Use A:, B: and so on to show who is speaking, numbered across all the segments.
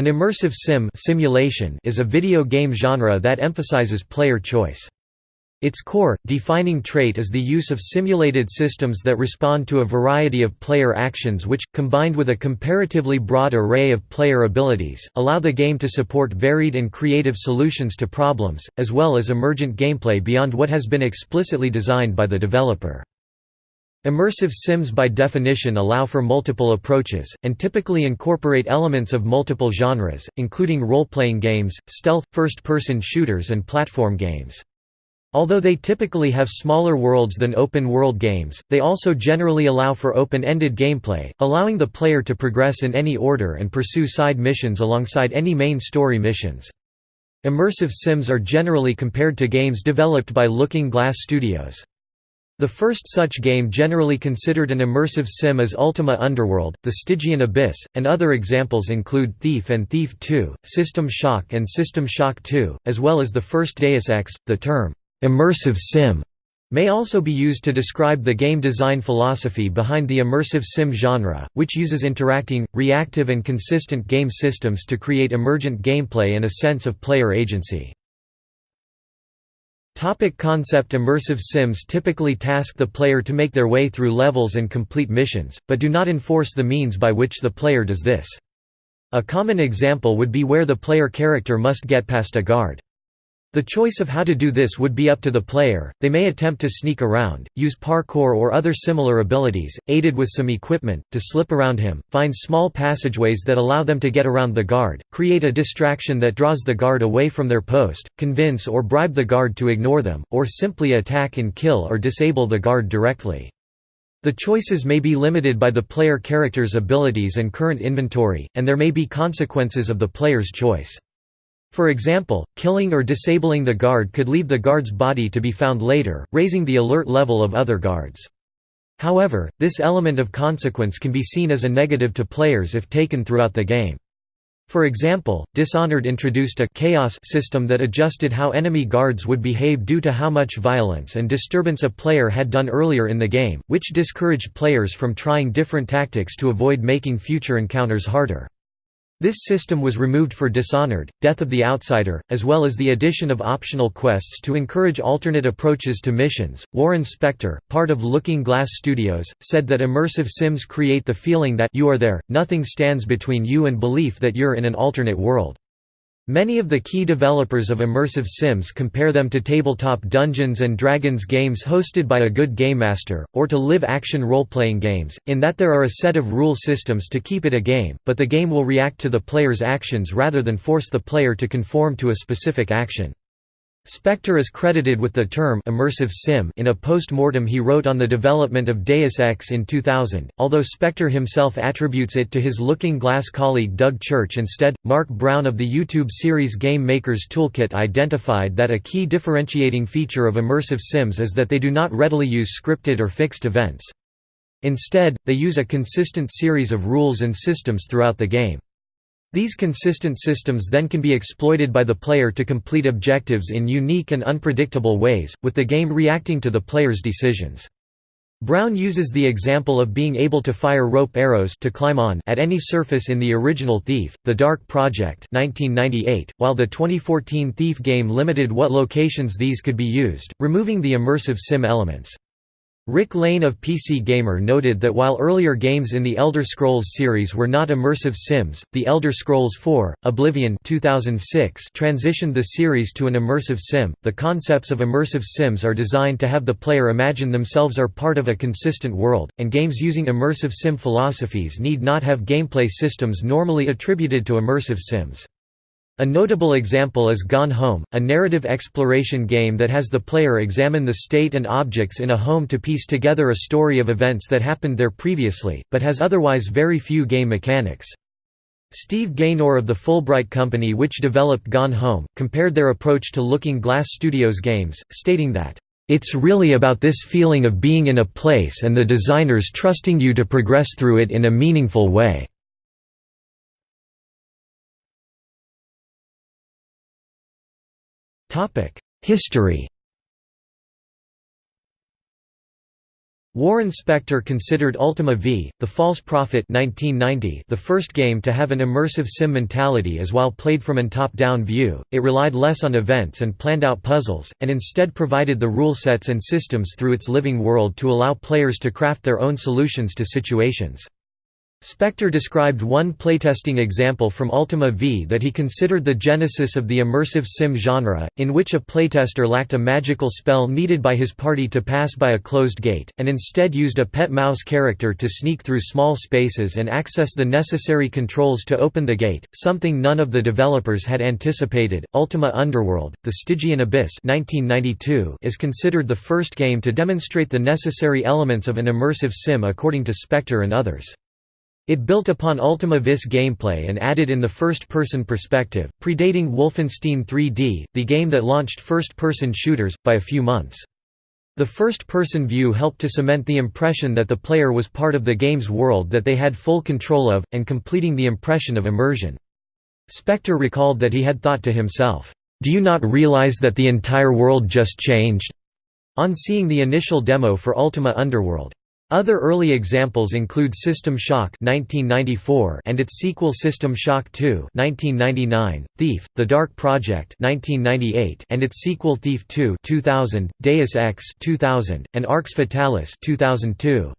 A: An immersive sim simulation is a video game genre that emphasizes player choice. Its core, defining trait is the use of simulated systems that respond to a variety of player actions which, combined with a comparatively broad array of player abilities, allow the game to support varied and creative solutions to problems, as well as emergent gameplay beyond what has been explicitly designed by the developer. Immersive sims by definition allow for multiple approaches, and typically incorporate elements of multiple genres, including role-playing games, stealth, first-person shooters and platform games. Although they typically have smaller worlds than open-world games, they also generally allow for open-ended gameplay, allowing the player to progress in any order and pursue side missions alongside any main story missions. Immersive sims are generally compared to games developed by Looking Glass Studios. The first such game generally considered an immersive sim is Ultima Underworld, The Stygian Abyss, and other examples include Thief and Thief 2, System Shock and System Shock 2, as well as the first Deus Ex. The term, immersive sim may also be used to describe the game design philosophy behind the immersive sim genre, which uses interacting, reactive and consistent game systems to create emergent gameplay and a sense of player agency. Topic concept Immersive sims typically task the player to make their way through levels and complete missions, but do not enforce the means by which the player does this. A common example would be where the player character must get past a guard. The choice of how to do this would be up to the player, they may attempt to sneak around, use parkour or other similar abilities, aided with some equipment, to slip around him, find small passageways that allow them to get around the guard, create a distraction that draws the guard away from their post, convince or bribe the guard to ignore them, or simply attack and kill or disable the guard directly. The choices may be limited by the player character's abilities and current inventory, and there may be consequences of the player's choice. For example, killing or disabling the guard could leave the guard's body to be found later, raising the alert level of other guards. However, this element of consequence can be seen as a negative to players if taken throughout the game. For example, Dishonored introduced a chaos system that adjusted how enemy guards would behave due to how much violence and disturbance a player had done earlier in the game, which discouraged players from trying different tactics to avoid making future encounters harder. This system was removed for Dishonored, Death of the Outsider, as well as the addition of optional quests to encourage alternate approaches to missions. Warren Spector, part of Looking Glass Studios, said that immersive sims create the feeling that you are there, nothing stands between you and belief that you're in an alternate world. Many of the key developers of immersive sims compare them to tabletop Dungeons & Dragons games hosted by a good game master, or to live-action role-playing games, in that there are a set of rule systems to keep it a game, but the game will react to the player's actions rather than force the player to conform to a specific action. Spector is credited with the term immersive sim in a post-mortem he wrote on the development of Deus Ex in 2000, although Spector himself attributes it to his Looking Glass colleague Doug Church instead. Mark Brown of the YouTube series Game Maker's Toolkit identified that a key differentiating feature of immersive sims is that they do not readily use scripted or fixed events. Instead, they use a consistent series of rules and systems throughout the game. These consistent systems then can be exploited by the player to complete objectives in unique and unpredictable ways, with the game reacting to the player's decisions. Brown uses the example of being able to fire rope arrows to climb on at any surface in the original Thief, The Dark Project 1998, while the 2014 Thief game limited what locations these could be used, removing the immersive sim elements. Rick Lane of PC Gamer noted that while earlier games in the Elder Scrolls series were not immersive sims, The Elder Scrolls IV: Oblivion 2006 transitioned the series to an immersive sim. The concepts of immersive sims are designed to have the player imagine themselves are part of a consistent world, and games using immersive sim philosophies need not have gameplay systems normally attributed to immersive sims. A notable example is Gone Home, a narrative exploration game that has the player examine the state and objects in a home to piece together a story of events that happened there previously, but has otherwise very few game mechanics. Steve Gaynor of the Fulbright Company which developed Gone Home, compared their approach to Looking Glass Studios games, stating that, "...it's really about this feeling of being in a place and the designers trusting you to progress through it in a meaningful way." History Warren Spector considered Ultima V, The False Prophet 1990 the first game to have an immersive sim mentality as while played from an top-down view, it relied less on events and planned-out puzzles, and instead provided the rule sets and systems through its living world to allow players to craft their own solutions to situations. Spector described one playtesting example from Ultima V that he considered the genesis of the immersive sim genre, in which a playtester lacked a magical spell needed by his party to pass by a closed gate, and instead used a pet mouse character to sneak through small spaces and access the necessary controls to open the gate, something none of the developers had anticipated. Ultima Underworld, The Stygian Abyss 1992 is considered the first game to demonstrate the necessary elements of an immersive sim according to Spector and others. It built upon Ultima Vis gameplay and added in the first-person perspective, predating Wolfenstein 3D, the game that launched first-person shooters, by a few months. The first-person view helped to cement the impression that the player was part of the game's world that they had full control of, and completing the impression of immersion. Spector recalled that he had thought to himself, "'Do you not realize that the entire world just changed?' on seeing the initial demo for Ultima Underworld. Other early examples include System Shock 1994 and its sequel System Shock 2 1999, Thief: The Dark Project 1998 and its sequel Thief 2 2000, Deus Ex 2000, and Arx Fatalis 2002.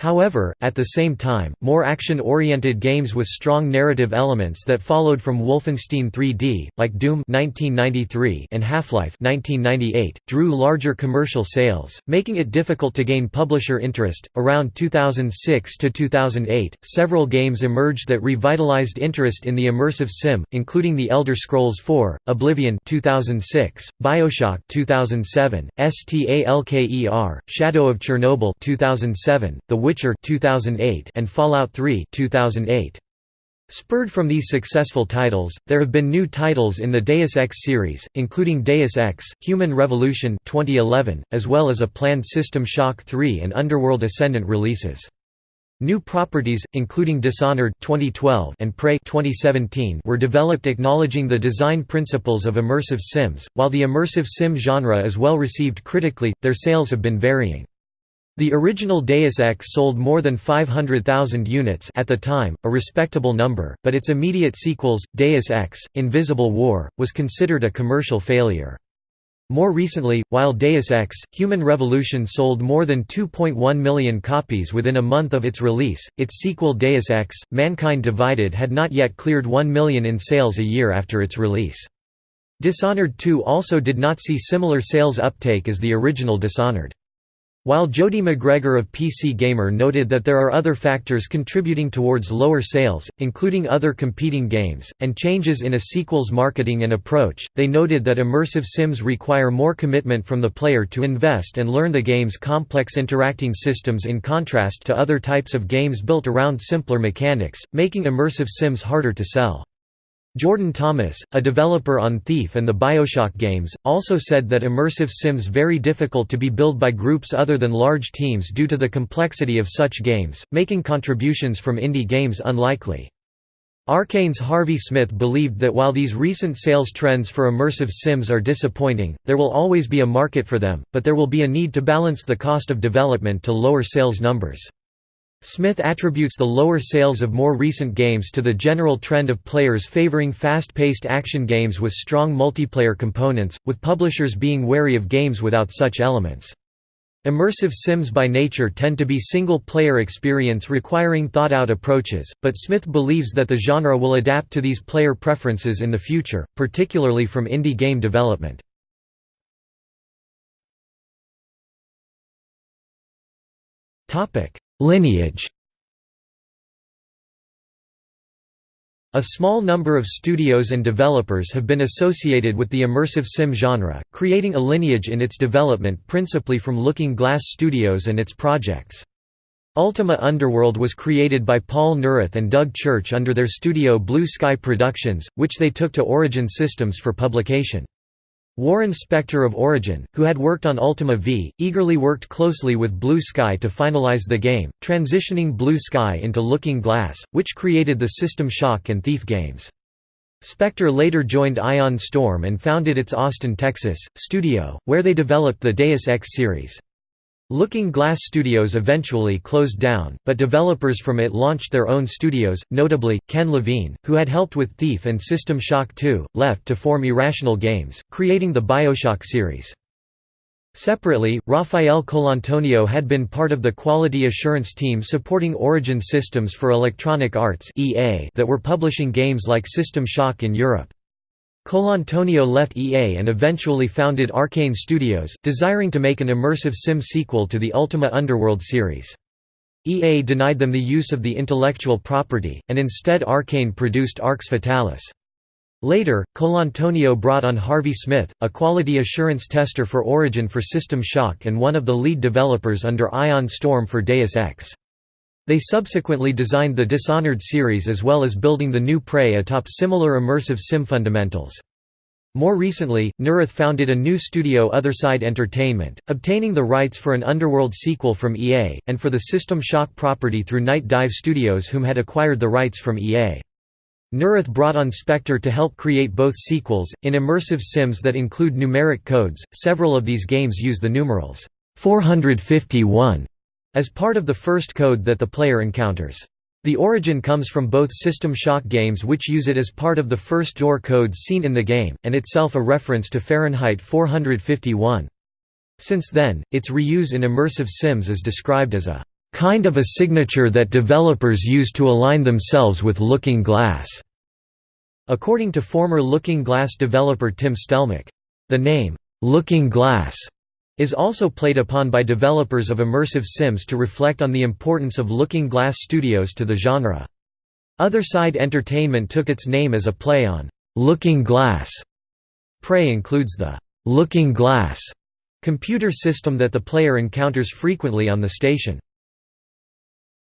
A: However, at the same time, more action-oriented games with strong narrative elements that followed from Wolfenstein 3D, like Doom 1993 and Half-Life 1998, drew larger commercial sales, making it difficult to gain publisher interest. Around 2006 to 2008, several games emerged that revitalized interest in the immersive sim, including The Elder Scrolls IV, Oblivion 2006, BioShock 2007, STALKER, Shadow of Chernobyl 2007, The Witcher 2008 and Fallout 3 2008. Spurred from these successful titles, there have been new titles in the Deus Ex series, including Deus Ex: Human Revolution 2011, as well as a planned System Shock 3 and Underworld Ascendant releases. New properties, including Dishonored 2012 and Prey 2017, were developed acknowledging the design principles of immersive sims. While the immersive sim genre is well received critically, their sales have been varying. The original Deus Ex sold more than 500,000 units at the time, a respectable number, but its immediate sequels, Deus Ex, Invisible War, was considered a commercial failure. More recently, while Deus Ex, Human Revolution sold more than 2.1 million copies within a month of its release, its sequel Deus Ex, Mankind Divided had not yet cleared 1 million in sales a year after its release. Dishonored 2 also did not see similar sales uptake as the original Dishonored. While Jody Macgregor of PC Gamer noted that there are other factors contributing towards lower sales, including other competing games, and changes in a sequel's marketing and approach, they noted that immersive sims require more commitment from the player to invest and learn the game's complex interacting systems in contrast to other types of games built around simpler mechanics, making immersive sims harder to sell. Jordan Thomas, a developer on Thief and the Bioshock games, also said that immersive sims very difficult to be built by groups other than large teams due to the complexity of such games, making contributions from indie games unlikely. Arkane's Harvey Smith believed that while these recent sales trends for immersive sims are disappointing, there will always be a market for them, but there will be a need to balance the cost of development to lower sales numbers. Smith attributes the lower sales of more recent games to the general trend of players favoring fast-paced action games with strong multiplayer components, with publishers being wary of games without such elements. Immersive sims by nature tend to be single-player experience requiring thought-out approaches, but Smith believes that the genre will adapt to these player preferences in the future, particularly from indie game development. Topic: Lineage A small number of studios and developers have been associated with the immersive sim genre, creating a lineage in its development principally from Looking Glass Studios and its projects. Ultima Underworld was created by Paul Neurath and Doug Church under their studio Blue Sky Productions, which they took to Origin Systems for publication. Warren Spector of Origin, who had worked on Ultima V, eagerly worked closely with Blue Sky to finalize the game, transitioning Blue Sky into Looking Glass, which created the System Shock and Thief games. Spector later joined Ion Storm and founded its Austin, Texas, studio, where they developed the Deus Ex series. Looking Glass Studios eventually closed down, but developers from it launched their own studios, notably, Ken Levine, who had helped with Thief and System Shock 2, left to form Irrational Games, creating the Bioshock series. Separately, Rafael Colantonio had been part of the quality assurance team supporting Origin Systems for Electronic Arts that were publishing games like System Shock in Europe. Colantonio left EA and eventually founded Arkane Studios, desiring to make an immersive sim sequel to the Ultima Underworld series. EA denied them the use of the intellectual property, and instead Arcane produced Arx Fatalis. Later, Colantonio brought on Harvey Smith, a quality assurance tester for Origin for System Shock and one of the lead developers under Ion Storm for Deus Ex. They subsequently designed the Dishonored series as well as building the new Prey atop similar immersive sim fundamentals. More recently, Neurath founded a new studio Otherside Entertainment, obtaining the rights for an Underworld sequel from EA, and for the System Shock property through Nightdive Studios whom had acquired the rights from EA. Neurath brought on Spector to help create both sequels, in immersive sims that include numeric codes. Several of these games use the numerals 451 as part of the first code that the player encounters. The origin comes from both System Shock games which use it as part of the first door code seen in the game, and itself a reference to Fahrenheit 451. Since then, its reuse in immersive sims is described as a kind of a signature that developers use to align themselves with Looking Glass. According to former Looking Glass developer Tim Stelmach, the name, Looking Glass, is also played upon by developers of immersive sims to reflect on the importance of Looking Glass Studios to the genre. Otherside Entertainment took its name as a play on Looking Glass. Prey includes the Looking Glass computer system that the player encounters frequently on the station.